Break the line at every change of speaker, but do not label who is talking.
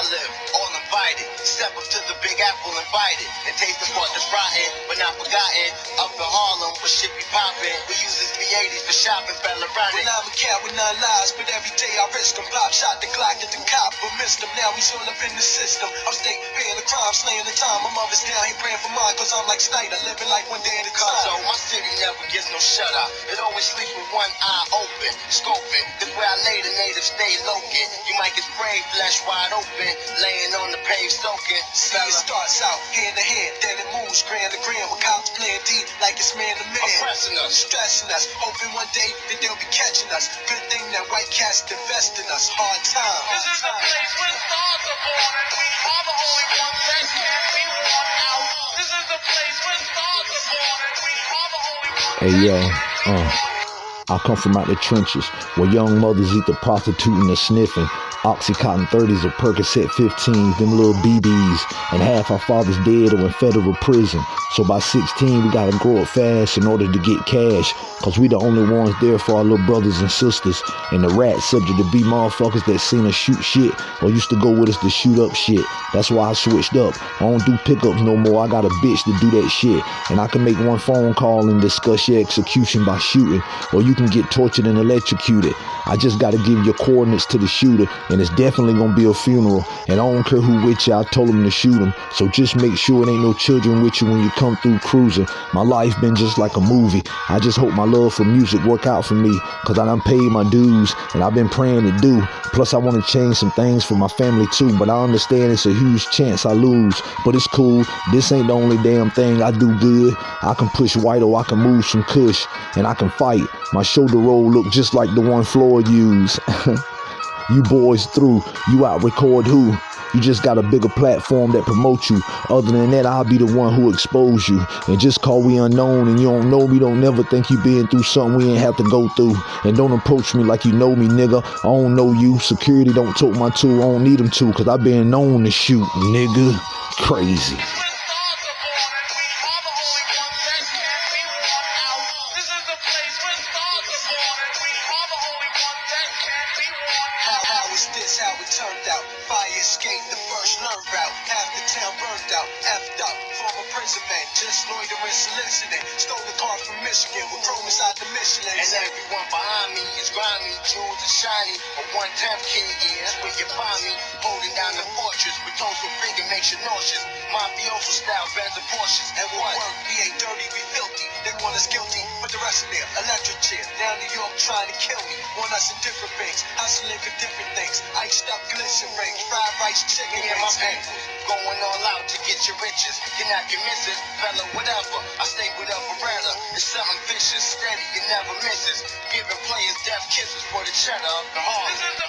I live, all invited. Step up to the Big Apple invited. And taste the part that's rotten, but not forgotten. Up in Harlem, where shit be poppin'. We use this B80s for shopping, fella
When I'm a cat with nine lives, but every day I risk them. Pop shot the clock at the cop, but missed him. Now he's all up in the system. I'm state paying the crime, slaying the time. My mother's down here praying for mine, cause I'm like Snyder, living like one day at a time.
So my city never gets no shutter. It always sleeps with one eye open, scoping. This where I lay the natives stay loking. You might get sprayed, flesh wide open, laying on the pave soaking.
See, it starts out hand to hand, then it moves gram to gram. With cops playing D like it's man to man.
Oppressing us.
stressing us, hoping one day that they'll be catching us. Good thing that white cats invest in us. Hard time.
This is the place where stars are born, and we are the only ones that can't be worn out. This is the place where stars are born, and we are the only ones.
Hey yo, uh, I come from out the trenches where young mothers eat the prostituting and sniffing. Oxycontin 30s or Percocet 15s, them little BBs, and half our fathers dead or in federal prison. So by 16, we gotta grow up fast in order to get cash, cause we the only ones there for our little brothers and sisters. And the rats subject to be motherfuckers that seen us shoot shit or used to go with us to shoot up shit. That's why I switched up. I don't do pickups no more. I got a bitch to do that shit. And I can make one phone call and discuss your execution by shooting, or you can get tortured and electrocuted. I just gotta give your coordinates to the shooter, and it's definitely gonna be a funeral. And I don't care who with you, I told him to shoot him. So just make sure it ain't no children with you when you come through cruising. My life been just like a movie. I just hope my love for music work out for me, cause I done paid my dues, and I've been praying to do. Plus, I wanna change some things for my family too, but I understand it's a huge chance I lose. But it's cool, this ain't the only damn thing I do good. I can push white or I can move some kush, and I can fight. My shoulder roll look just like the one Floyd used. you boys through, you out record who? You just got a bigger platform that promotes you. Other than that, I'll be the one who expose you. And just call we unknown and you don't know me, don't never think you been through something we ain't have to go through. And don't approach me like you know me, nigga. I don't know you. Security don't tote my tool. I don't need them to, cause I been known to shoot, nigga. Crazy.
How is this how it turned out? Fire escape, the first learn route. Half the town burned out, effed up. Former prison man, just loitering, soliciting. Stole the car from Michigan with chrome inside the Michelin.
And everyone behind me is grimy, jewels are shiny. A one time king, yeah, that's where you find me. Holding down the fortress with so big it makes you nauseous. Mafioso style, bands of Porsches.
And what? Work, we ain't dirty, we filthy. They want us guilty, but the rest of them electric chair. Down New York trying to kill me. Want us in different things, hustling for different things. Iced up glisten rings, fried rice, chicken
and my people going all out to get your riches. You're not your missus, fella, whatever. I stay with a Beretta. It's something vicious, steady, you never misses. Giving players death kisses for the cheddar of the heart.